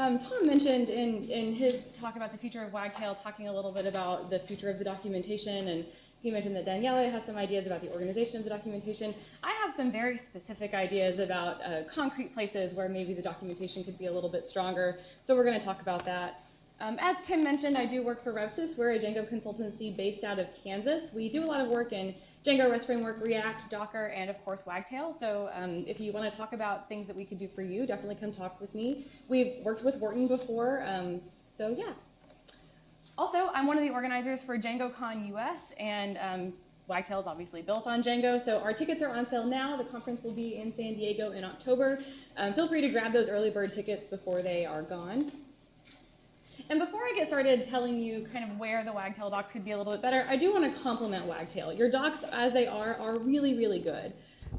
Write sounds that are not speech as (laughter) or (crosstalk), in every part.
um, Tom mentioned in, in his talk about the future of Wagtail, talking a little bit about the future of the documentation, and he mentioned that Daniele has some ideas about the organization of the documentation. I have some very specific ideas about uh, concrete places where maybe the documentation could be a little bit stronger, so we're going to talk about that. Um, as Tim mentioned, I do work for RevSys. We're a Django consultancy based out of Kansas. We do a lot of work in Django REST Framework, React, Docker, and of course Wagtail. So um, if you want to talk about things that we could do for you, definitely come talk with me. We've worked with Wharton before, um, so yeah. Also, I'm one of the organizers for DjangoCon US, and um, Wagtail is obviously built on Django, so our tickets are on sale now. The conference will be in San Diego in October. Um, feel free to grab those early bird tickets before they are gone. And before I get started telling you kind of where the Wagtail docs could be a little bit better, I do want to compliment Wagtail. Your docs, as they are, are really, really good,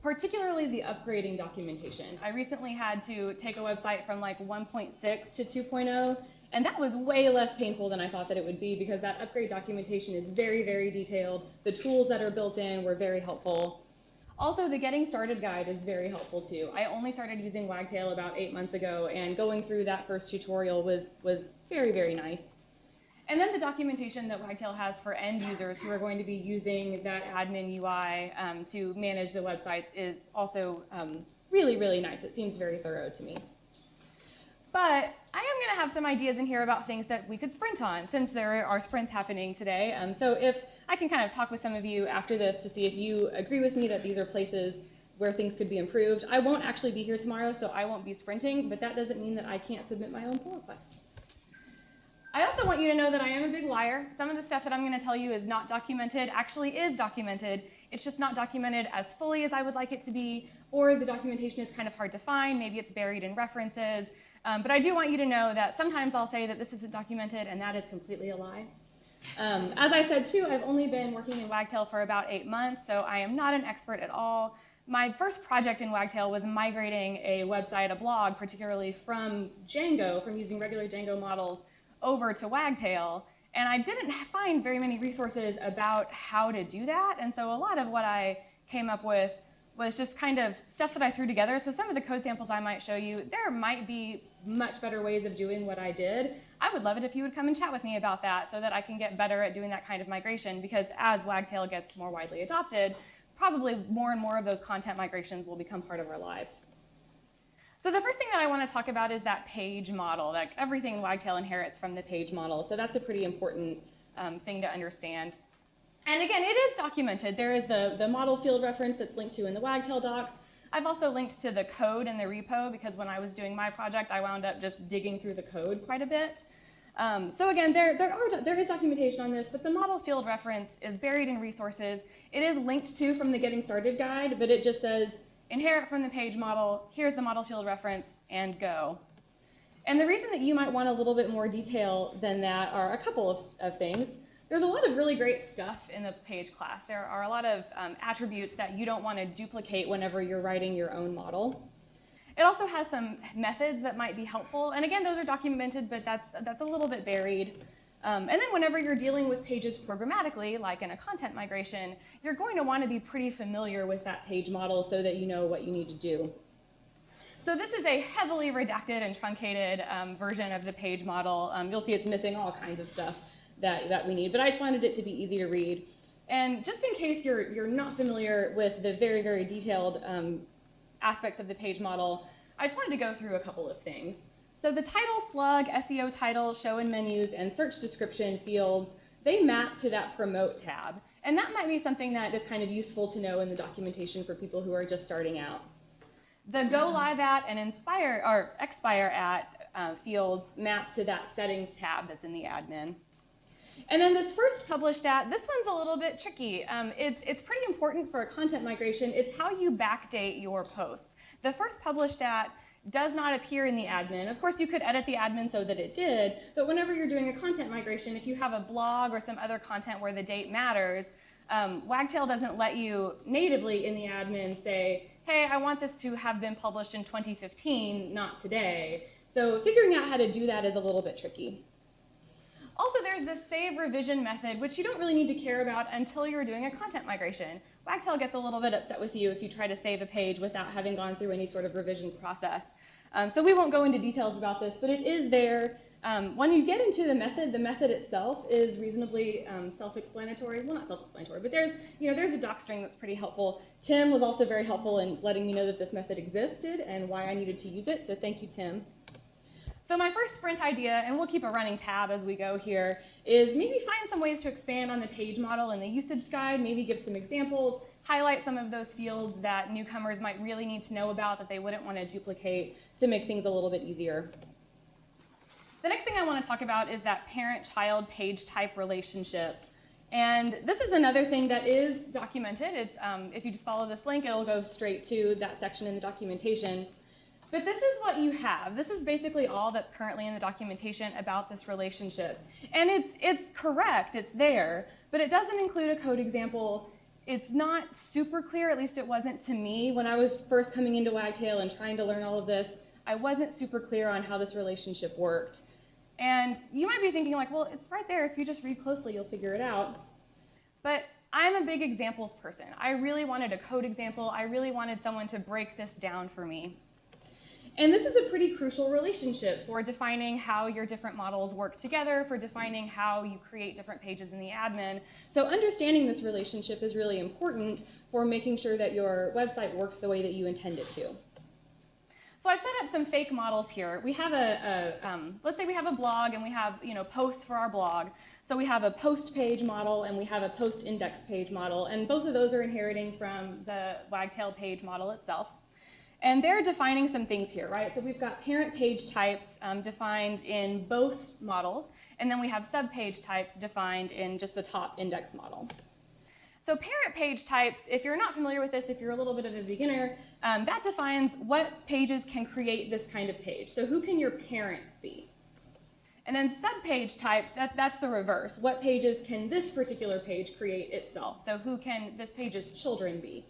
particularly the upgrading documentation. I recently had to take a website from like 1.6 to 2.0, and that was way less painful than I thought that it would be because that upgrade documentation is very, very detailed. The tools that are built in were very helpful. Also, the Getting Started guide is very helpful too. I only started using Wagtail about eight months ago, and going through that first tutorial was, was very, very nice. And then the documentation that Wagtail has for end users who are going to be using that admin UI um, to manage the websites is also um, really, really nice. It seems very thorough to me. But I am going to have some ideas in here about things that we could sprint on since there are sprints happening today. Um, so if I can kind of talk with some of you after this to see if you agree with me that these are places where things could be improved. I won't actually be here tomorrow, so I won't be sprinting, but that doesn't mean that I can't submit my own pull request. I also want you to know that I am a big liar. Some of the stuff that I'm going to tell you is not documented, actually is documented. It's just not documented as fully as I would like it to be, or the documentation is kind of hard to find. Maybe it's buried in references. Um, but I do want you to know that sometimes I'll say that this isn't documented, and that is completely a lie. Um, as I said too, I've only been working in Wagtail for about eight months, so I am not an expert at all. My first project in Wagtail was migrating a website, a blog, particularly from Django, from using regular Django models over to Wagtail. And I didn't find very many resources about how to do that. And so a lot of what I came up with was just kind of stuff that I threw together. So some of the code samples I might show you, there might be much better ways of doing what I did. I would love it if you would come and chat with me about that so that I can get better at doing that kind of migration because as Wagtail gets more widely adopted, probably more and more of those content migrations will become part of our lives. So the first thing that I want to talk about is that page model, that everything Wagtail inherits from the page model. So that's a pretty important um, thing to understand. And again, it is documented. There is the, the model field reference that's linked to in the Wagtail docs. I've also linked to the code in the repo because when I was doing my project, I wound up just digging through the code quite a bit. Um, so again, there, there, are, there is documentation on this, but the model field reference is buried in resources. It is linked to from the Getting Started guide, but it just says inherit from the page model, here's the model field reference, and go. And the reason that you might want a little bit more detail than that are a couple of, of things. There's a lot of really great stuff in the page class. There are a lot of um, attributes that you don't want to duplicate whenever you're writing your own model. It also has some methods that might be helpful. And again, those are documented, but that's, that's a little bit buried. Um, and then whenever you're dealing with pages programmatically, like in a content migration, you're going to want to be pretty familiar with that page model so that you know what you need to do. So this is a heavily redacted and truncated um, version of the page model. Um, you'll see it's missing all kinds of stuff that, that we need, but I just wanted it to be easy to read. And just in case you're, you're not familiar with the very, very detailed um, aspects of the page model, I just wanted to go through a couple of things. So the title, slug, SEO title, show in menus, and search description fields, they map to that promote tab. And that might be something that is kind of useful to know in the documentation for people who are just starting out. The go live at and inspire or expire at uh, fields map to that settings tab that's in the admin. And then this first published at, this one's a little bit tricky. Um, it's, it's pretty important for a content migration. It's how you backdate your posts. The first published at does not appear in the admin. Of course, you could edit the admin so that it did, but whenever you're doing a content migration, if you have a blog or some other content where the date matters, um, Wagtail doesn't let you natively in the admin say, hey, I want this to have been published in 2015, not today. So figuring out how to do that is a little bit tricky. Also, there's this save revision method, which you don't really need to care about until you're doing a content migration. Wagtail gets a little bit upset with you if you try to save a page without having gone through any sort of revision process. Um, so we won't go into details about this, but it is there. Um, when you get into the method, the method itself is reasonably um, self-explanatory. Well, not self-explanatory, but there's, you know, there's a doc string that's pretty helpful. Tim was also very helpful in letting me know that this method existed and why I needed to use it, so thank you, Tim. So my first sprint idea, and we'll keep a running tab as we go here, is maybe find some ways to expand on the page model and the usage guide, maybe give some examples, highlight some of those fields that newcomers might really need to know about that they wouldn't want to duplicate to make things a little bit easier. The next thing I want to talk about is that parent-child page type relationship. And this is another thing that is documented. It's, um, if you just follow this link, it'll go straight to that section in the documentation. But this is what you have. This is basically all that's currently in the documentation about this relationship. And it's, it's correct, it's there, but it doesn't include a code example. It's not super clear, at least it wasn't to me. When I was first coming into Wagtail and trying to learn all of this, I wasn't super clear on how this relationship worked. And you might be thinking like, well, it's right there. If you just read closely, you'll figure it out. But I'm a big examples person. I really wanted a code example. I really wanted someone to break this down for me. And this is a pretty crucial relationship for defining how your different models work together, for defining how you create different pages in the admin. So understanding this relationship is really important for making sure that your website works the way that you intend it to. So I've set up some fake models here. We have a, a um, let's say we have a blog and we have you know posts for our blog. So we have a post page model and we have a post index page model, and both of those are inheriting from the Wagtail page model itself. And they're defining some things here, right? So we've got parent page types um, defined in both models, and then we have subpage types defined in just the top index model. So parent page types, if you're not familiar with this, if you're a little bit of a beginner, um, that defines what pages can create this kind of page. So who can your parents be? And then subpage types, that, that's the reverse. What pages can this particular page create itself? So who can this page's children be?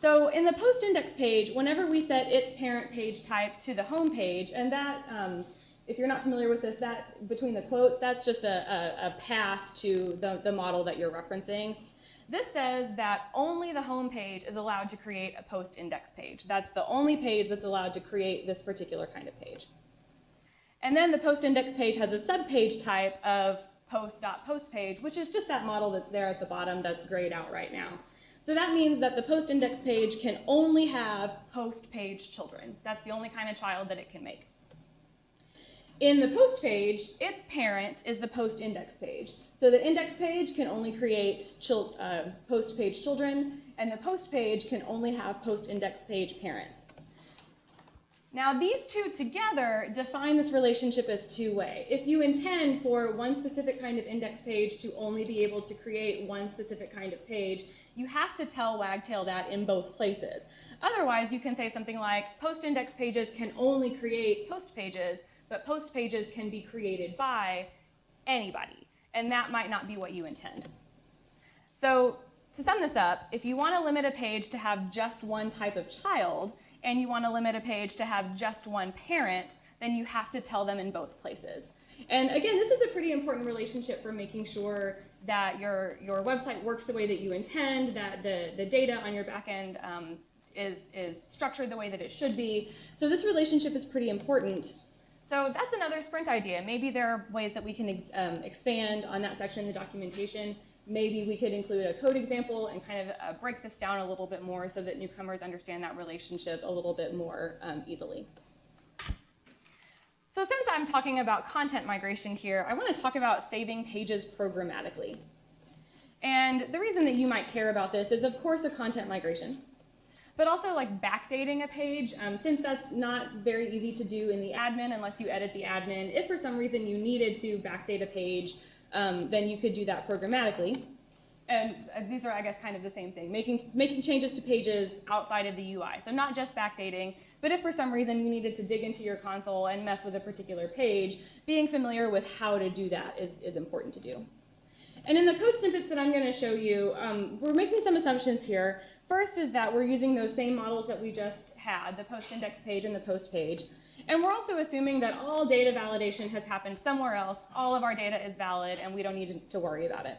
So in the post index page, whenever we set its parent page type to the home page, and that, um, if you're not familiar with this, that between the quotes, that's just a, a, a path to the, the model that you're referencing. This says that only the home page is allowed to create a post index page. That's the only page that's allowed to create this particular kind of page. And then the post index page has a subpage type of post.postpage, which is just that model that's there at the bottom that's grayed out right now. So that means that the post index page can only have post page children. That's the only kind of child that it can make. In the post page, its parent is the post index page. So the index page can only create uh, post page children, and the post page can only have post index page parents. Now these two together define this relationship as two-way. If you intend for one specific kind of index page to only be able to create one specific kind of page, you have to tell Wagtail that in both places. Otherwise, you can say something like, post index pages can only create post pages, but post pages can be created by anybody. And that might not be what you intend. So to sum this up, if you want to limit a page to have just one type of child, and you want to limit a page to have just one parent, then you have to tell them in both places. And again, this is a pretty important relationship for making sure that your, your website works the way that you intend, that the, the data on your backend um, is, is structured the way that it should be. So this relationship is pretty important. So that's another sprint idea. Maybe there are ways that we can um, expand on that section in the documentation. Maybe we could include a code example and kind of uh, break this down a little bit more so that newcomers understand that relationship a little bit more um, easily. So since I'm talking about content migration here, I want to talk about saving pages programmatically. And the reason that you might care about this is, of course, a content migration, but also like backdating a page, um, since that's not very easy to do in the admin unless you edit the admin. If for some reason you needed to backdate a page, um, then you could do that programmatically. And uh, these are, I guess, kind of the same thing, making, making changes to pages outside of the UI. So not just backdating, but if for some reason you needed to dig into your console and mess with a particular page, being familiar with how to do that is, is important to do. And in the code snippets that I'm going to show you, um, we're making some assumptions here. First is that we're using those same models that we just had, the post index page and the post page. And we're also assuming that all data validation has happened somewhere else. All of our data is valid, and we don't need to worry about it.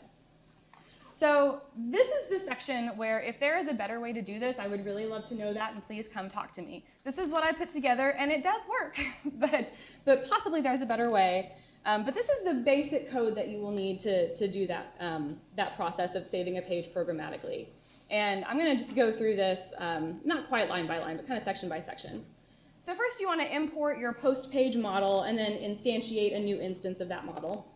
So this is the section where if there is a better way to do this, I would really love to know that, and please come talk to me. This is what I put together, and it does work, (laughs) but, but possibly there's a better way. Um, but this is the basic code that you will need to, to do that, um, that process of saving a page programmatically. And I'm going to just go through this, um, not quite line by line, but kind of section by section. So first you want to import your post page model and then instantiate a new instance of that model.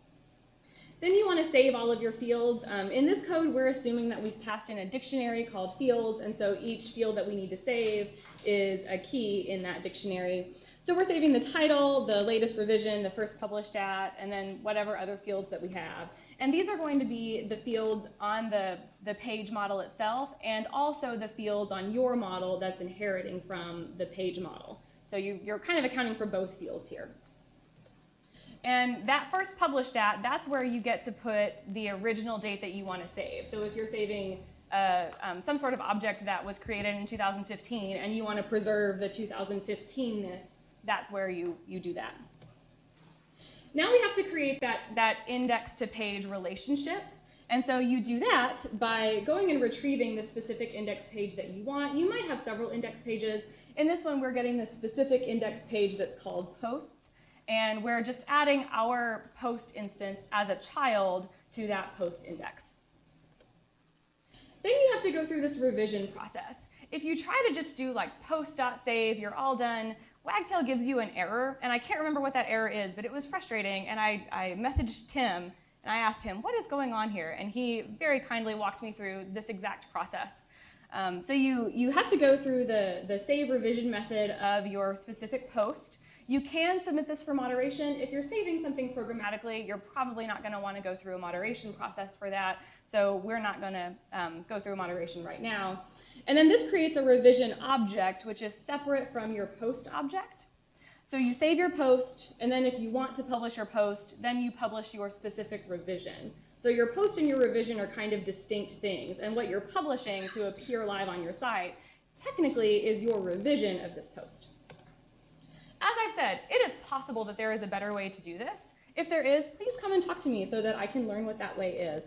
Then you want to save all of your fields. Um, in this code, we're assuming that we've passed in a dictionary called fields, and so each field that we need to save is a key in that dictionary. So we're saving the title, the latest revision, the first published at, and then whatever other fields that we have. And these are going to be the fields on the, the page model itself, and also the fields on your model that's inheriting from the page model. So you, you're kind of accounting for both fields here. And that first published at, that's where you get to put the original date that you want to save. So if you're saving uh, um, some sort of object that was created in 2015 and you want to preserve the 2015-ness, that's where you, you do that. Now we have to create that, that index to page relationship. And so you do that by going and retrieving the specific index page that you want. You might have several index pages. In this one, we're getting the specific index page that's called posts and we're just adding our post instance as a child to that post index. Then you have to go through this revision process. If you try to just do like post.save, you're all done, Wagtail gives you an error, and I can't remember what that error is, but it was frustrating, and I, I messaged Tim, and I asked him, what is going on here? And he very kindly walked me through this exact process. Um, so you, you have to go through the, the save revision method of your specific post, you can submit this for moderation. If you're saving something programmatically, you're probably not going to want to go through a moderation process for that. So we're not going to um, go through moderation right now. And then this creates a revision object, which is separate from your post object. So you save your post, and then if you want to publish your post, then you publish your specific revision. So your post and your revision are kind of distinct things, and what you're publishing to appear live on your site technically is your revision of this post. As I've said, it is possible that there is a better way to do this. If there is, please come and talk to me so that I can learn what that way is.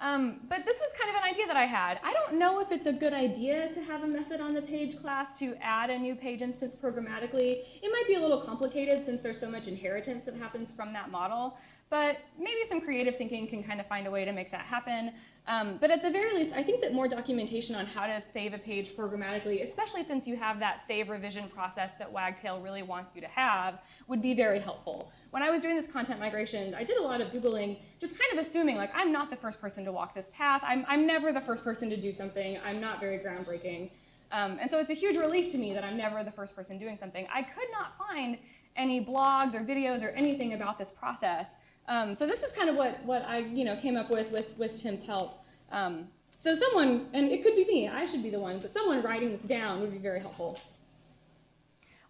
Um, but this was kind of an idea that I had. I don't know if it's a good idea to have a method on the page class to add a new page instance programmatically. It might be a little complicated since there's so much inheritance that happens from that model, but maybe some creative thinking can kind of find a way to make that happen. Um, but at the very least, I think that more documentation on how to save a page programmatically, especially since you have that save revision process that Wagtail really wants you to have, would be very helpful. When I was doing this content migration, I did a lot of Googling, just kind of assuming, like, I'm not the first person to walk this path. I'm, I'm never the first person to do something. I'm not very groundbreaking. Um, and so it's a huge relief to me that I'm never the first person doing something. I could not find any blogs or videos or anything about this process. Um, so this is kind of what, what I you know, came up with with, with Tim's help. Um, so someone, and it could be me, I should be the one, but someone writing this down would be very helpful.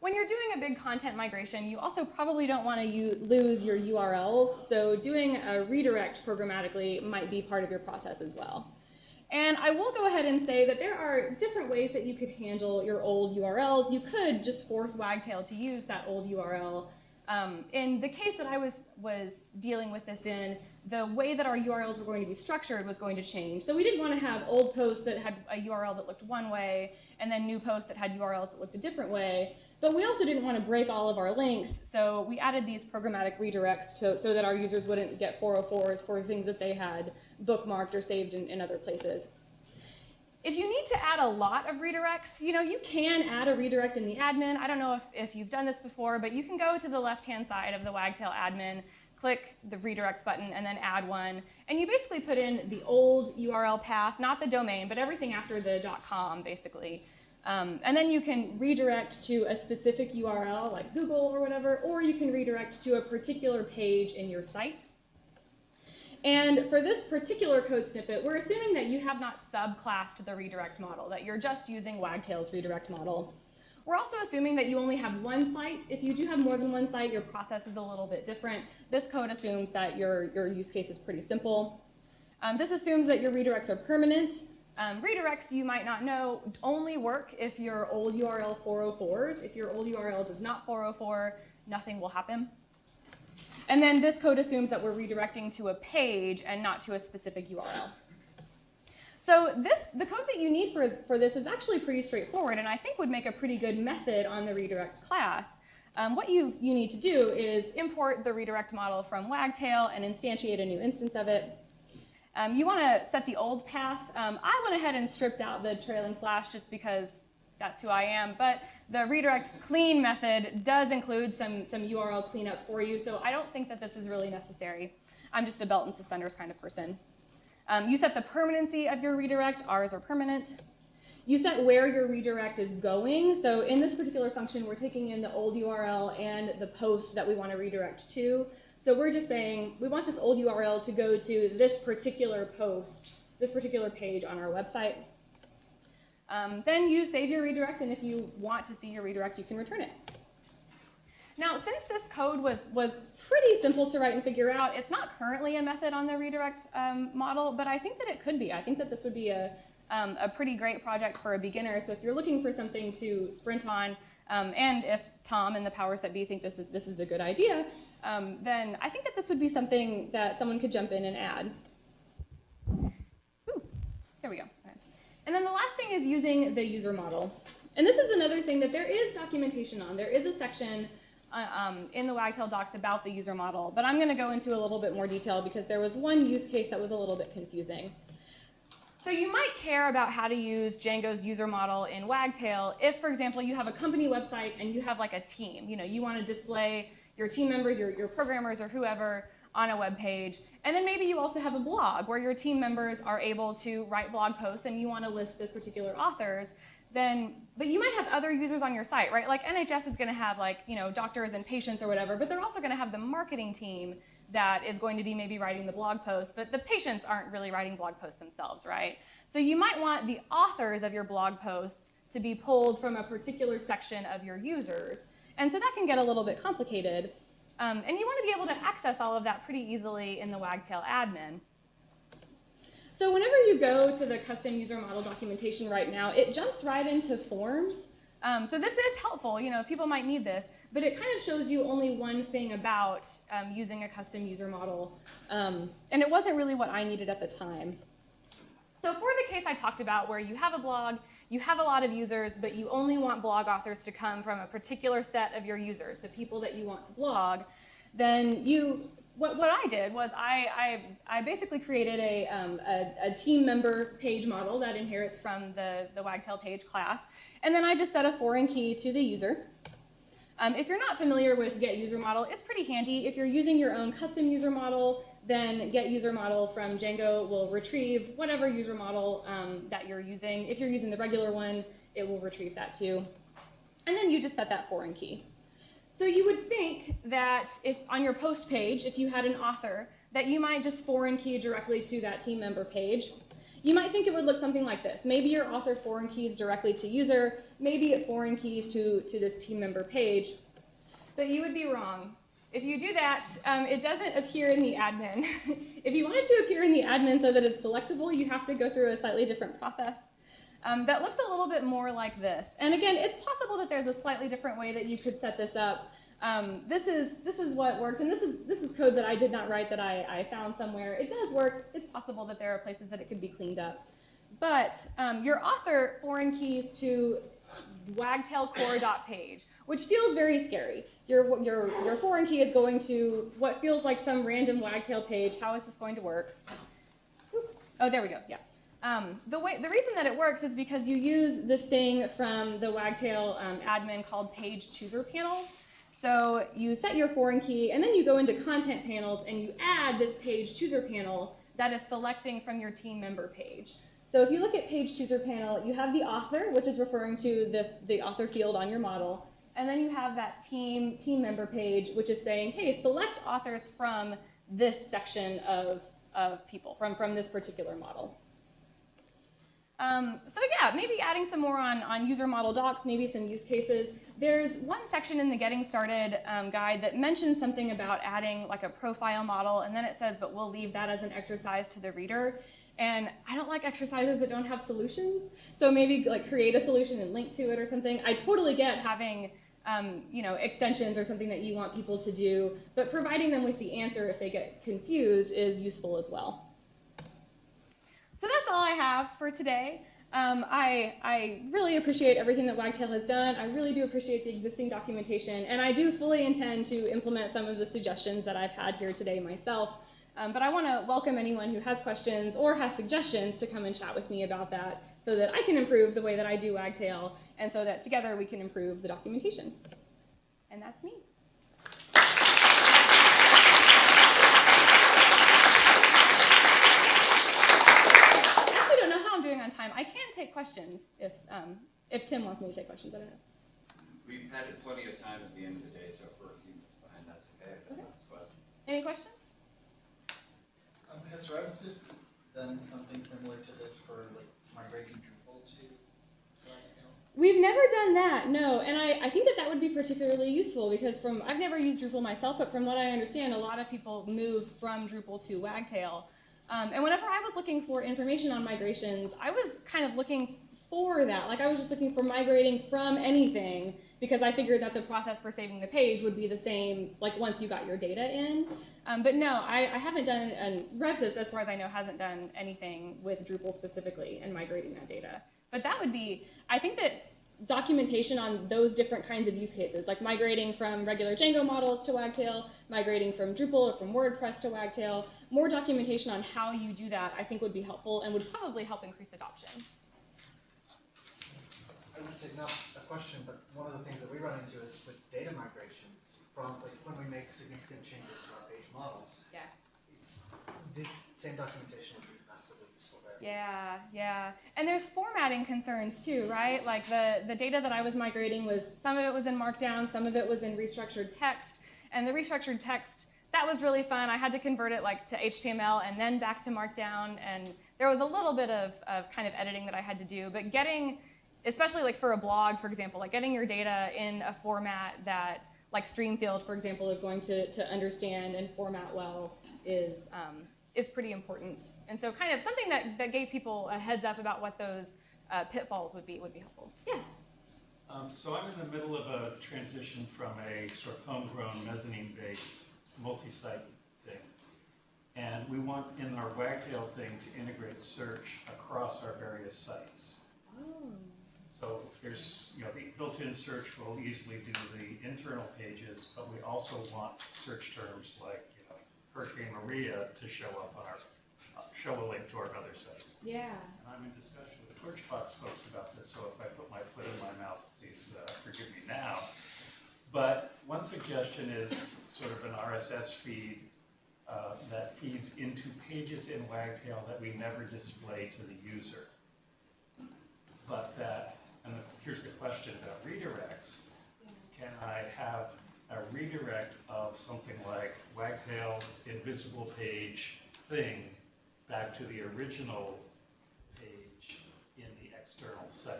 When you're doing a big content migration, you also probably don't want to lose your URLs, so doing a redirect programmatically might be part of your process as well. And I will go ahead and say that there are different ways that you could handle your old URLs. You could just force Wagtail to use that old URL um, in the case that I was, was dealing with this in, the way that our URLs were going to be structured was going to change. So we didn't want to have old posts that had a URL that looked one way, and then new posts that had URLs that looked a different way. But we also didn't want to break all of our links, so we added these programmatic redirects to, so that our users wouldn't get 404s for things that they had bookmarked or saved in, in other places. If you need to add a lot of redirects, you know, you can add a redirect in the admin. I don't know if, if you've done this before, but you can go to the left-hand side of the Wagtail admin, click the redirects button, and then add one. And you basically put in the old URL path, not the domain, but everything after the .com, basically. Um, and then you can redirect to a specific URL, like Google or whatever, or you can redirect to a particular page in your site. And for this particular code snippet, we're assuming that you have not subclassed the redirect model, that you're just using Wagtail's redirect model. We're also assuming that you only have one site. If you do have more than one site, your process is a little bit different. This code assumes that your, your use case is pretty simple. Um, this assumes that your redirects are permanent. Um, redirects, you might not know, only work if your old URL 404s. If your old URL does not 404, nothing will happen. And then this code assumes that we're redirecting to a page and not to a specific URL. So this, the code that you need for, for this is actually pretty straightforward and I think would make a pretty good method on the redirect class. Um, what you, you need to do is import the redirect model from Wagtail and instantiate a new instance of it. Um, you want to set the old path. Um, I went ahead and stripped out the trailing slash just because that's who I am, but the redirect clean method does include some, some URL cleanup for you, so I don't think that this is really necessary. I'm just a belt and suspenders kind of person. Um, you set the permanency of your redirect, ours are permanent. You set where your redirect is going. So in this particular function, we're taking in the old URL and the post that we want to redirect to. So we're just saying we want this old URL to go to this particular post, this particular page on our website. Um, then you save your redirect, and if you want to see your redirect, you can return it. Now, since this code was, was pretty simple to write and figure out, it's not currently a method on the redirect um, model, but I think that it could be. I think that this would be a, um, a pretty great project for a beginner. So if you're looking for something to sprint on, um, and if Tom and the powers that be think this is, this is a good idea, um, then I think that this would be something that someone could jump in and add. Ooh, there we go. And then the last thing is using the user model. And this is another thing that there is documentation on. There is a section uh, um, in the Wagtail docs about the user model, but I'm going to go into a little bit more detail because there was one use case that was a little bit confusing. So you might care about how to use Django's user model in Wagtail if, for example, you have a company website and you have like a team. You know, you want to display your team members, your, your programmers, or whoever on a web page. And then maybe you also have a blog where your team members are able to write blog posts and you want to list the particular authors then, but you might have other users on your site, right? Like NHS is gonna have like, you know, doctors and patients or whatever, but they're also gonna have the marketing team that is going to be maybe writing the blog posts, but the patients aren't really writing blog posts themselves, right? So you might want the authors of your blog posts to be pulled from a particular section of your users. And so that can get a little bit complicated. Um, and you want to be able to access all of that pretty easily in the Wagtail admin. So whenever you go to the custom user model documentation right now, it jumps right into forms. Um, so this is helpful, you know, people might need this, but it kind of shows you only one thing about um, using a custom user model. Um, and it wasn't really what I needed at the time. So for the case I talked about where you have a blog, you have a lot of users, but you only want blog authors to come from a particular set of your users, the people that you want to blog, then you what, what I did was I, I, I basically created a, um, a, a, team member page model that inherits from the, the Wagtail page class. And then I just set a foreign key to the user. Um, if you're not familiar with get user model, it's pretty handy. If you're using your own custom user model, then get user model from Django will retrieve whatever user model um, that you're using. If you're using the regular one, it will retrieve that too. And then you just set that foreign key. So you would think that if on your post page, if you had an author, that you might just foreign key directly to that team member page. You might think it would look something like this. Maybe your author foreign keys directly to user, maybe it foreign keys to, to this team member page. But you would be wrong. If you do that, um, it doesn't appear in the admin. (laughs) if you want it to appear in the admin so that it's selectable, you have to go through a slightly different process um, that looks a little bit more like this. And again, it's possible that there's a slightly different way that you could set this up. Um, this is this is what worked, and this is this is code that I did not write that I, I found somewhere. It does work. It's possible that there are places that it could be cleaned up. But um, your author foreign keys to wagtailcore.page, which feels very scary. Your, your, your foreign key is going to what feels like some random wagtail page. How is this going to work? Oops. Oh, there we go. Yeah. Um, the, way, the reason that it works is because you use this thing from the Wagtail um, admin called page chooser panel. So you set your foreign key and then you go into content panels and you add this page chooser panel that is selecting from your team member page. So if you look at page chooser panel, you have the author, which is referring to the, the author field on your model. And then you have that team, team member page, which is saying, hey, select authors from this section of, of people, from, from this particular model. Um, so yeah, maybe adding some more on, on user model docs, maybe some use cases. There's one section in the Getting Started um, guide that mentions something about adding like a profile model, and then it says, but we'll leave that as an exercise to the reader. And I don't like exercises that don't have solutions. So maybe like create a solution and link to it or something. I totally get having um, you know, extensions or something that you want people to do, but providing them with the answer if they get confused is useful as well. So that's all I have for today. Um, I, I really appreciate everything that Wagtail has done. I really do appreciate the existing documentation, and I do fully intend to implement some of the suggestions that I've had here today myself. Um, but I want to welcome anyone who has questions or has suggestions to come and chat with me about that so that I can improve the way that I do Wagtail and so that together we can improve the documentation. And that's me. I actually don't know how I'm doing on time. I can take questions if, um, if Tim wants me to take questions. I don't know. We've had plenty of time at the end of the day, so for a few minutes behind, that's okay. if Okay. that's questions. Any questions? Um, has Revsys done something similar to this for like migrating Drupal to We've never done that, no. And I, I think that that would be particularly useful because from, I've never used Drupal myself, but from what I understand, a lot of people move from Drupal to Wagtail. Um, and whenever I was looking for information on migrations, I was kind of looking for that. Like I was just looking for migrating from anything because I figured that the process for saving the page would be the same like once you got your data in. Um, but no, I, I haven't done, and Revsys, as far as I know, hasn't done anything with Drupal specifically and migrating that data. But that would be, I think that documentation on those different kinds of use cases, like migrating from regular Django models to Wagtail, migrating from Drupal or from WordPress to Wagtail, more documentation on how you do that I think would be helpful and would probably help increase adoption. I would say not a question, but one of the things that we run into is with data migrations from like when we make significant changes to our page models. Yeah. It's, this same documentation would be massively useful there. Yeah, yeah. And there's formatting concerns too, right? Like the, the data that I was migrating was, some of it was in Markdown, some of it was in restructured text. And the restructured text, that was really fun. I had to convert it like to HTML and then back to Markdown. And there was a little bit of, of kind of editing that I had to do. But getting, especially like for a blog, for example, like getting your data in a format that like Streamfield, for example, is going to, to understand and format well is, um, is pretty important. And so kind of something that, that gave people a heads up about what those uh, pitfalls would be would be helpful. Yeah. Um, so I'm in the middle of a transition from a sort of homegrown mezzanine-based multi-site thing. And we want in our Wagtail thing to integrate search across our various sites. Oh. So there's, you know, the built-in search will easily do the internal pages, but we also want search terms like, you know, Hurricane Maria to show up on our, uh, show a link to our other sites. Yeah. And I'm in discussion with the Torchbox folks about this, so if I put my foot in my mouth, please uh, forgive me now. But one suggestion is sort of an RSS feed uh, that feeds into pages in Wagtail that we never display to the user. But that, and here's the question about redirects. Can I have a redirect of something like Wagtail invisible page thing back to the original page in the external site?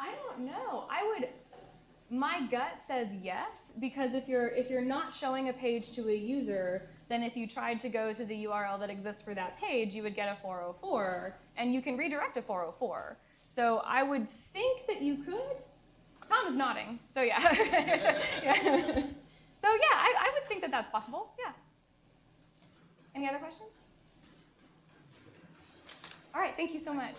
I don't know. I would. My gut says yes because if you're if you're not showing a page to a user, then if you tried to go to the URL that exists for that page, you would get a 404, and you can redirect a 404. So I would think that you could. Tom is nodding. So yeah. (laughs) yeah. So yeah, I, I would think that that's possible. Yeah. Any other questions? All right. Thank you so much.